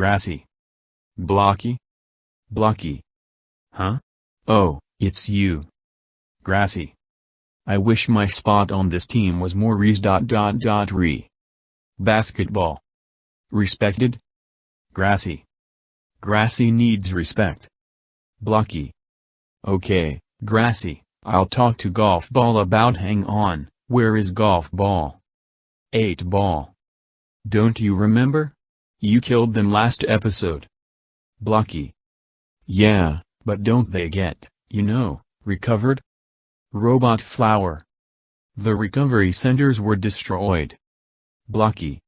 Grassy. Blocky? Blocky. Huh? Oh, it's you. Grassy. I wish my spot on this team was more rees dot dot dot re. Basketball. Respected? Grassy. Grassy needs respect. Blocky. Okay, Grassy, I'll talk to Golf Ball about hang on, where is Golf Ball? 8 Ball. Don't you remember? You killed them last episode. Blocky. Yeah, but don't they get, you know, recovered? Robot Flower. The recovery centers were destroyed. Blocky.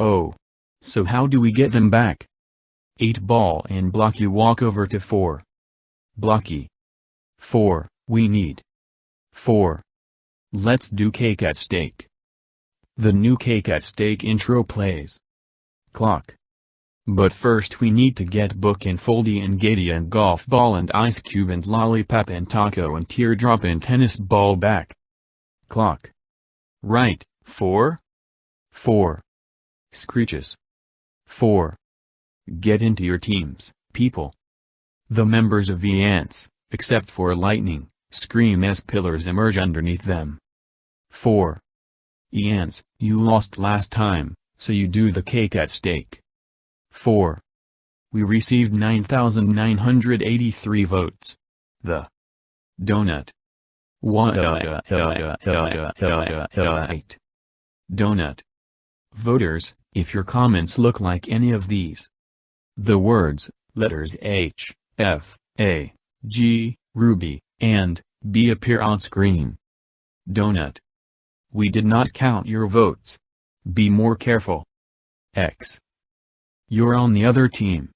Oh. So how do we get them back? 8 ball and Blocky walk over to 4. Blocky. 4, we need. 4. Let's do cake at stake. The new cake at stake intro plays. Clock. But first we need to get Book and Foldy and Gaty and Golf Ball and Ice Cube and Lollipop and Taco and Teardrop and Tennis Ball back. Clock. Right, 4? 4. Screeches. 4. Get into your teams, people. The members of the ants, except for lightning, scream as pillars emerge underneath them. 4. iance, you lost last time, so you do the cake at stake. 4. We received 9,983 votes. The Donut. Donut. Voters, if your comments look like any of these. The words, letters H, F, A, G, Ruby, and B appear on screen. Donut. We did not count your votes. Be more careful. X. You're on the other team.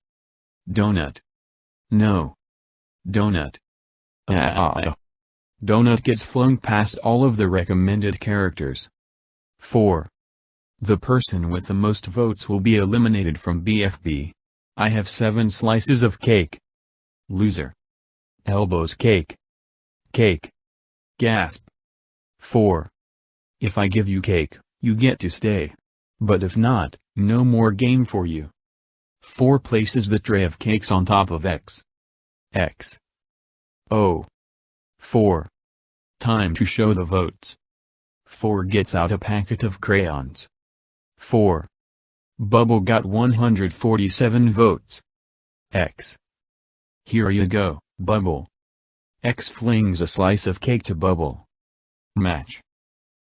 Donut. No. Donut. Ah. Donut gets flung past all of the recommended characters. 4. The person with the most votes will be eliminated from BFB. I have 7 slices of cake. Loser. Elbows cake. Cake. Gasp. 4. If I give you cake, you get to stay. But if not, no more game for you. 4 places the tray of cakes on top of X. X. O. 4. Time to show the votes. 4 gets out a packet of crayons. 4. Bubble got 147 votes. X. Here you go, Bubble. X flings a slice of cake to Bubble. Match.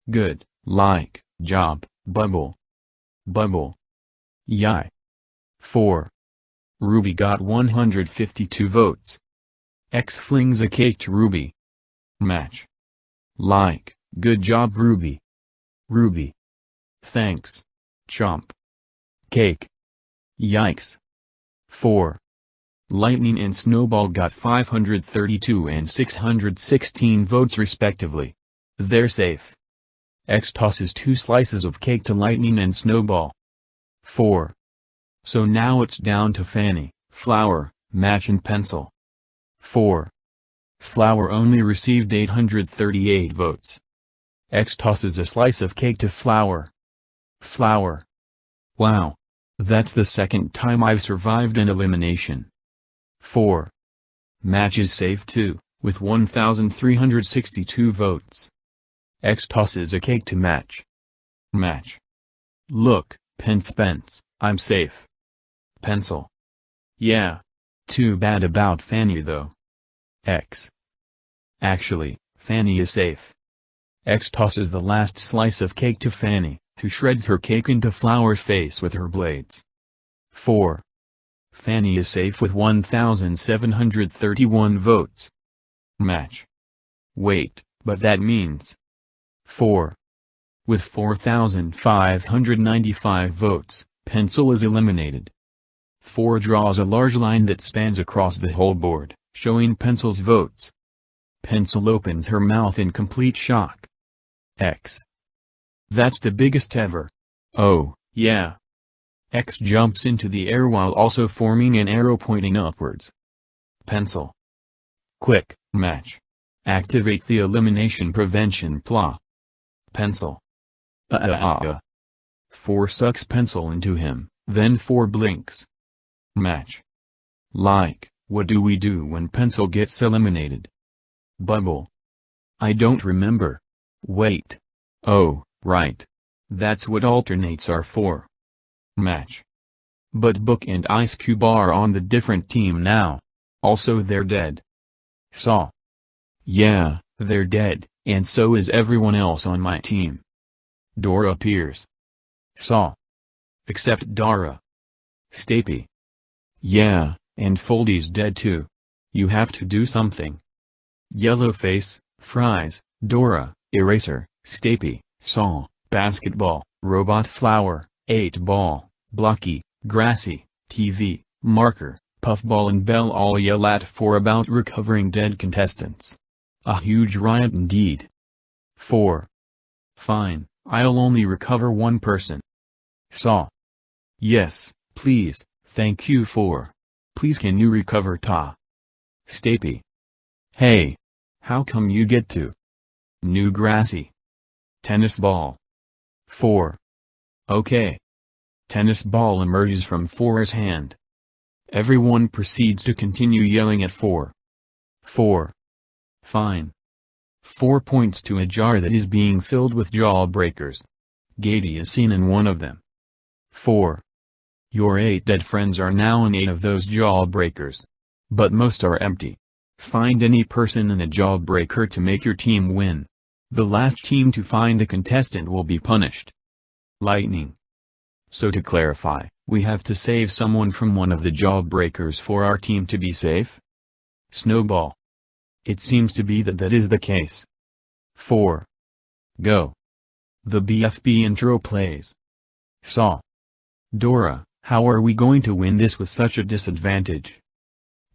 Good, like, job, Bubble. Bubble. Yai. 4. Ruby got 152 votes. X flings a cake to Ruby. Match. Like, good job Ruby. Ruby. Thanks. Chomp. Cake. Yikes. 4. Lightning and Snowball got 532 and 616 votes respectively. They're safe. X tosses two slices of cake to Lightning and Snowball. 4. So now it's down to Fanny, Flower, Match and Pencil. 4. Flower only received 838 votes. X tosses a slice of cake to Flower. Flower. Wow. That's the second time I've survived an elimination. 4. Match is safe too, with 1,362 votes. X tosses a cake to Match. Match. Look, Pence Pence, I'm safe. Pencil. Yeah. Too bad about Fanny though. X. Actually, Fanny is safe. X tosses the last slice of cake to Fanny, who shreds her cake into Flower's face with her blades. 4. Fanny is safe with 1,731 votes. Match. Wait, but that means 4. With 4,595 votes, Pencil is eliminated. 4 draws a large line that spans across the whole board, showing Pencil's votes. Pencil opens her mouth in complete shock. X. That's the biggest ever. Oh, yeah. X jumps into the air while also forming an arrow pointing upwards. Pencil. Quick, match. Activate the elimination prevention PLA. Pencil. Uh uh uh. 4 sucks pencil into him, then 4 blinks. Match. Like, what do we do when pencil gets eliminated? Bubble. I don't remember. Wait. Oh, right. That's what alternates are for. Match. But Book and Ice Cube are on the different team now. Also they're dead. Saw. Yeah, they're dead, and so is everyone else on my team. Dora appears. Saw. Except Dara. Stapy. Yeah, and Foldy's dead too. You have to do something. Yellowface, Fries, Dora, Eraser, Stapy, Saw, Basketball, Robot Flower, 8 Ball, Blocky, Grassy, TV, Marker, Puffball and Bell all yell at for about recovering dead contestants. A huge riot indeed. 4. Fine, I'll only recover one person. Saw. Yes, please, thank you for. Please can you recover Ta? Stapy. Hey. How come you get to? New grassy. Tennis ball. 4. Okay. Tennis ball emerges from 4's hand. Everyone proceeds to continue yelling at 4. 4. Fine. 4 points to a jar that is being filled with jawbreakers. Gaty is seen in one of them. 4. Your 8 dead friends are now in 8 of those jawbreakers. But most are empty. Find any person in a jawbreaker to make your team win. The last team to find a contestant will be punished. Lightning. So to clarify, we have to save someone from one of the jawbreakers for our team to be safe? Snowball. It seems to be that that is the case. 4. Go. The BFB intro plays. Saw. Dora, how are we going to win this with such a disadvantage?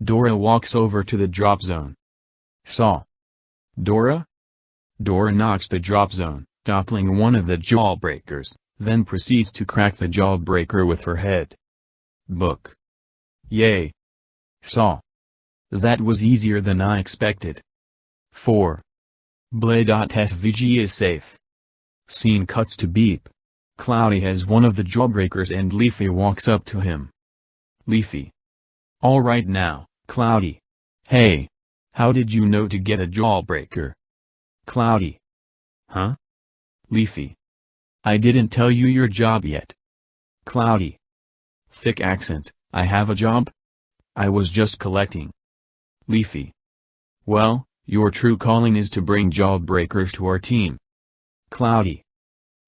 Dora walks over to the drop zone. Saw. Dora? Dora knocks the drop zone, toppling one of the jawbreakers, then proceeds to crack the jawbreaker with her head. Book. Yay. Saw. That was easier than I expected. 4. Blade.svg is safe. Scene cuts to Beep. Cloudy has one of the jawbreakers and Leafy walks up to him. Leafy. Alright now, Cloudy. Hey. How did you know to get a jawbreaker? Cloudy. Huh? Leafy. I didn't tell you your job yet. Cloudy. Thick accent, I have a job? I was just collecting. Leafy. Well, your true calling is to bring jawbreakers to our team. Cloudy.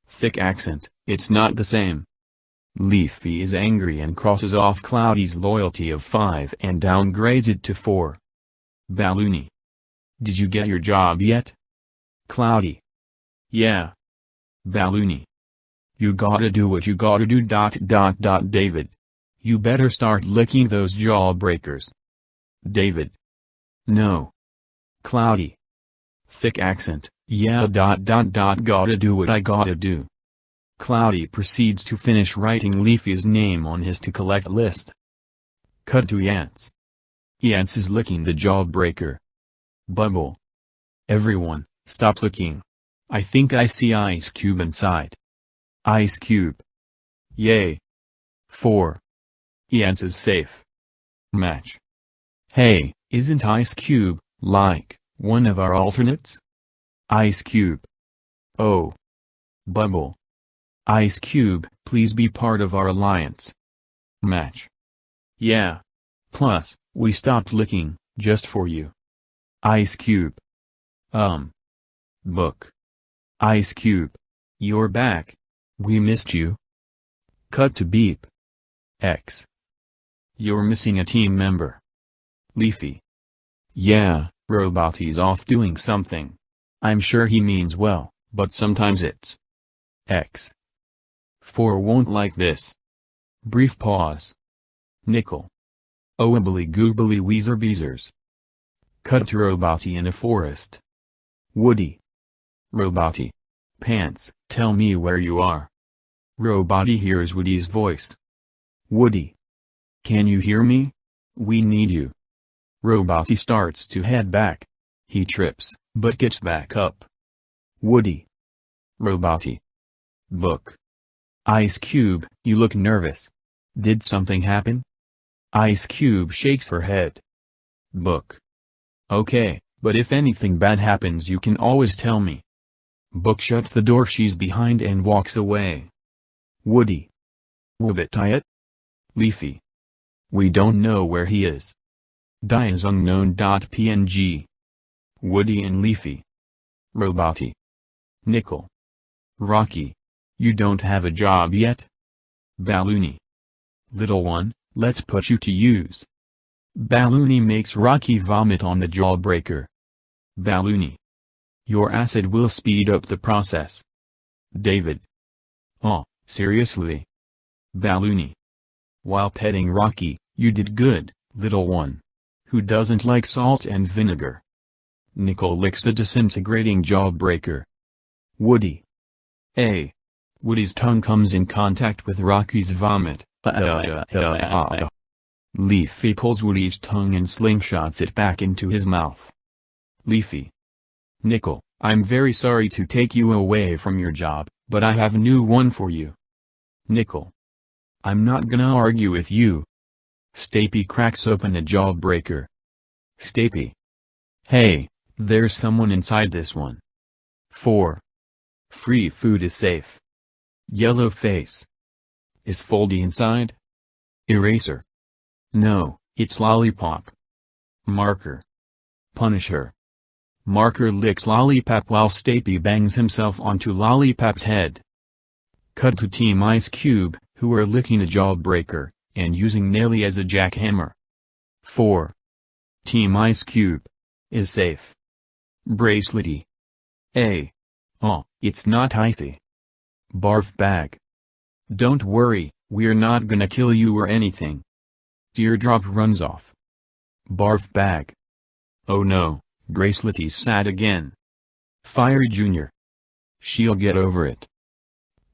Thick accent, it's not the same. Leafy is angry and crosses off Cloudy's loyalty of 5 and downgrades it to 4. Balloony. Did you get your job yet? Cloudy. Yeah. Balloony. You gotta do what you gotta do dot dot dot David. You better start licking those jawbreakers. David. No. Cloudy. Thick accent, yeah dot dot dot gotta do what I gotta do. Cloudy proceeds to finish writing Leafy's name on his to-collect list. Cut to iance. iance is licking the jawbreaker. Bubble. Everyone, stop licking. I think I see Ice Cube inside. Ice Cube. Yay. 4. iance is safe. Match. Hey, isn't Ice Cube, like, one of our alternates? Ice Cube. Oh. Bubble. Ice Cube, please be part of our alliance. Match. Yeah. Plus, we stopped licking, just for you. Ice Cube. Um. Book. Ice Cube. You're back. We missed you. Cut to beep. X. You're missing a team member. Leafy. Yeah, Roboty's off doing something. I'm sure he means well, but sometimes it's X. 4 won't like this. Brief pause. Nickel. Owibbly goobly weezer beezers. Cut to Roboty in a forest. Woody. Roboty. Pants, tell me where you are. Roboty hears Woody's voice. Woody. Can you hear me? We need you. Roboty starts to head back. He trips, but gets back up. Woody. Roboty. Book. Ice Cube, you look nervous. Did something happen? Ice Cube shakes her head. Book. Okay, but if anything bad happens you can always tell me. Book shuts the door she's behind and walks away. Woody. Woobit Leafy. We don't know where he is. Die is unknown.png. Woody and Leafy. Roboty. Nickel. Rocky. You don't have a job yet? Balloony. Little one, let's put you to use. Balloony makes Rocky vomit on the jawbreaker. Balloony. Your acid will speed up the process. David. Oh, seriously? Balloony. While petting Rocky, you did good, little one. Who doesn't like salt and vinegar? Nickel licks the disintegrating jawbreaker. Woody. A. Woody's tongue comes in contact with Rocky's vomit. Leafy pulls Woody's tongue and slingshots it back into his mouth. Leafy. Nickel, I'm very sorry to take you away from your job, but I have a new one for you. Nickel. I'm not gonna argue with you. Stapy cracks open a jawbreaker. Stapy. Hey, there's someone inside this one. 4. Free food is safe. Yellow face. Is Foldy inside? Eraser. No, it's Lollipop. Marker. Punisher. Marker licks Lollipop while Stapy bangs himself onto Lollipop's head. Cut to Team Ice Cube, who are licking a jawbreaker, and using Naily as a jackhammer. 4. Team Ice Cube. Is safe. Bracelety. A. Oh, it's not icy. Barf bag. Don't worry, we're not gonna kill you or anything. Teardrop runs off. Barf bag. Oh no, Bracelety's sad again. Firey Jr. She'll get over it.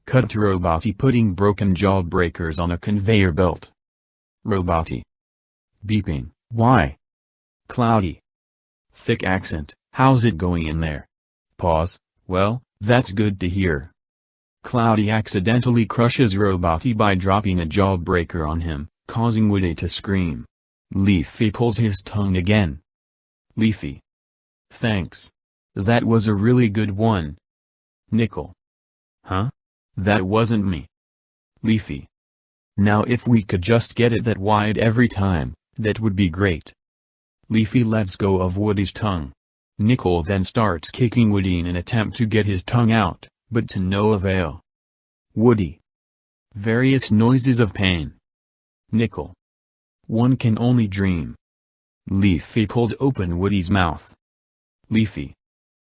Cut to Roboty putting broken jawbreakers on a conveyor belt. Roboty. Beeping, why? Cloudy. Thick accent, how's it going in there? Pause, well, that's good to hear. Cloudy accidentally crushes Roboty by dropping a jawbreaker on him, causing Woody to scream. Leafy pulls his tongue again. Leafy. Thanks. That was a really good one. Nickel. Huh? That wasn't me. Leafy. Now if we could just get it that wide every time, that would be great. Leafy lets go of Woody's tongue. Nickel then starts kicking Woody in an attempt to get his tongue out, but to no avail. Woody. Various noises of pain. Nickel. One can only dream. Leafy pulls open Woody's mouth. Leafy.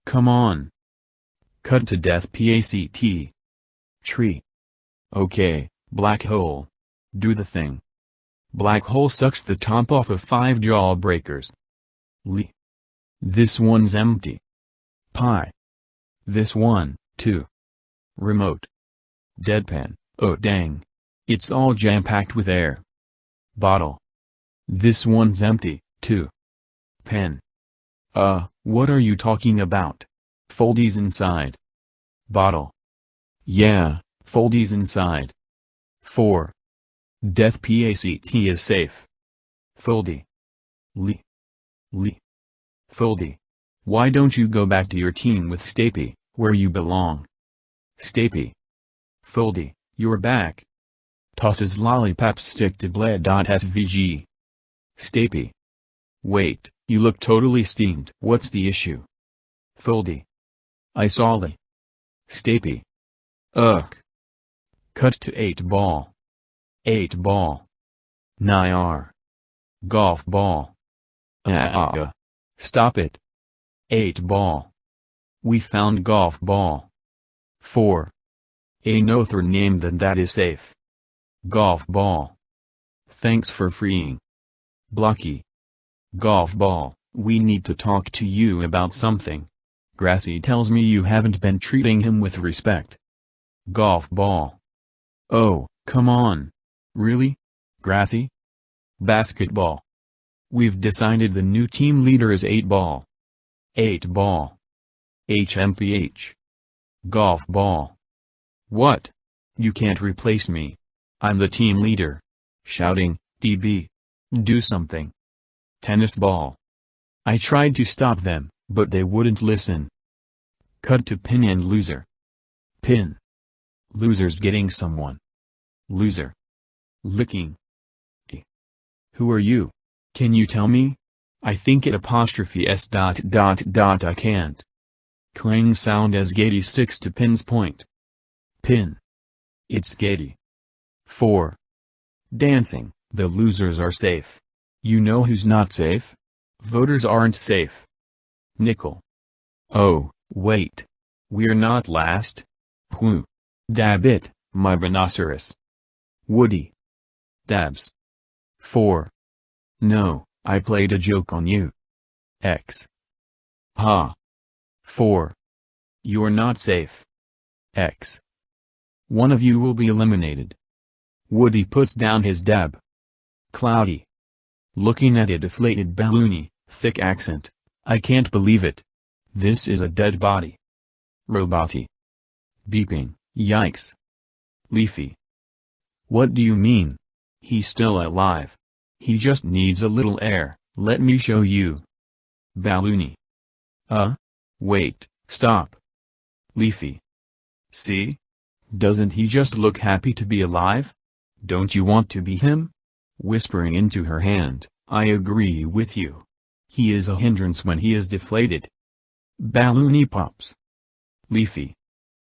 Come on. Cut to death PACT. Tree. Okay, black hole. Do the thing. Black hole sucks the top off of five jawbreakers. Liy. This one's empty. Pie. This one, too. Remote. Deadpan, oh dang. It's all jam-packed with air. Bottle. This one's empty, too. Pen. Uh, what are you talking about? Foldies inside. Bottle. Yeah, Foldy's inside. 4. Death PACT is safe. Foldy. Liy. Liy. Foldy. Why don't you go back to your team with Stapy, where you belong? Stapy. Foldy, you're back. Tosses lollipop stick to bled.svg. Stapy. Wait, you look totally steamed. What's the issue? Foldy. I saw Liy. Stapy. Ugh. Cut to 8 ball. 8 ball. Nyar. Golf ball. Ah. Stop it. 8 ball. We found golf ball. 4. A nother name than that is safe. Golf ball. Thanks for freeing. Blocky. Golf ball, we need to talk to you about something. Grassy tells me you haven't been treating him with respect. Golf ball. Oh, come on. Really? Grassy? Basketball. We've decided the new team leader is 8 ball. 8 ball. HMPH. Golf ball. What? You can't replace me. I'm the team leader. Shouting, TB. Do something. Tennis ball. I tried to stop them, but they wouldn't listen. Cut to pin and loser. Pin. Loser's getting someone. Loser. Licking. Who are you? Can you tell me? I think it apostrophe s dot dot dot I can't. Clang sound as Gaty sticks to pin's point. Pin. It's Gaty. 4. Dancing, the losers are safe. You know who's not safe? Voters aren't safe. Nickel. Oh, wait. We're not last? Whoo. Dab it, my rhinoceros. Woody. Dabs. 4. No, I played a joke on you. X. Ha. 4. You're not safe. X. One of you will be eliminated. Woody puts down his dab. Cloudy. Looking at a deflated balloony, thick accent. I can't believe it. This is a dead body. Roboty. Beeping, yikes. Leafy. What do you mean? He's still alive. He just needs a little air, let me show you. Balloony. Uh? Wait, stop. Leafy. See? Doesn't he just look happy to be alive? Don't you want to be him? Whispering into her hand, I agree with you. He is a hindrance when he is deflated. Balloony pops. Leafy.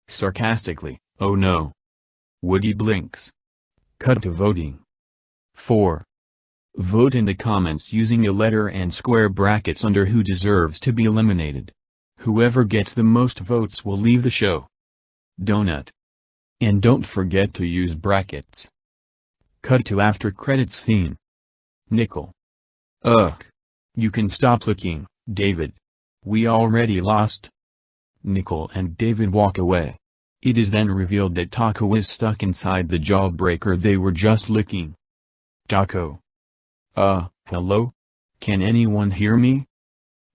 Sarcastically, oh no. Woody blinks. Cut to voting. 4. Vote in the comments using a letter and square brackets under who deserves to be eliminated. Whoever gets the most votes will leave the show. Donut. And don't forget to use brackets. Cut to after credits scene. Nickel. Ugh. You can stop looking, David. We already lost. Nickel and David walk away. It is then revealed that Taco is stuck inside the jawbreaker they were just licking. Taco. Uh, hello? Can anyone hear me?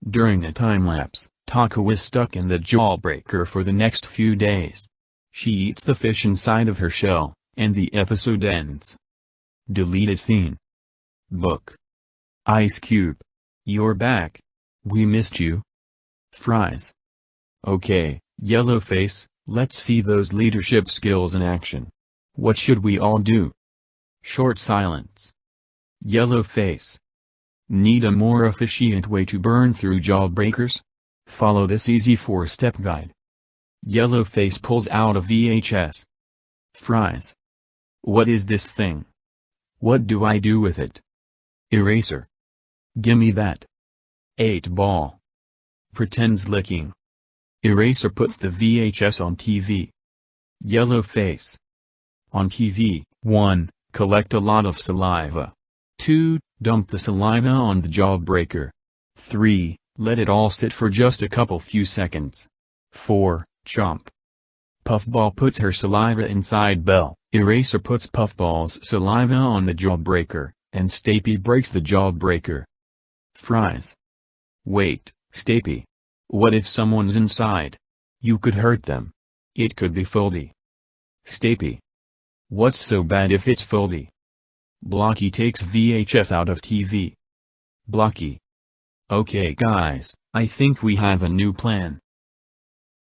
During a time-lapse, Taco is stuck in the jawbreaker for the next few days. She eats the fish inside of her shell, and the episode ends. Deleted scene. Book. Ice Cube. You're back. We missed you. Fries. Okay, Yellowface, let's see those leadership skills in action. What should we all do? Short silence. Yellow face. Need a more efficient way to burn through jawbreakers? Follow this easy four-step guide. Yellow face pulls out a VHS. Fries. What is this thing? What do I do with it? Eraser. Gimme that. 8 ball. Pretends licking. Eraser puts the VHS on TV. Yellow face. On TV, 1. Collect a lot of saliva. 2. Dump the saliva on the jawbreaker. 3. Let it all sit for just a couple few seconds. 4. Chomp. Puffball puts her saliva inside Bell. Eraser puts Puffball's saliva on the jawbreaker, and Stapy breaks the jawbreaker. Fries. Wait, Stapy. What if someone's inside? You could hurt them. It could be Foldy. Stapy. What's so bad if it's Foldy? Blocky takes VHS out of TV. Blocky. Okay guys, I think we have a new plan.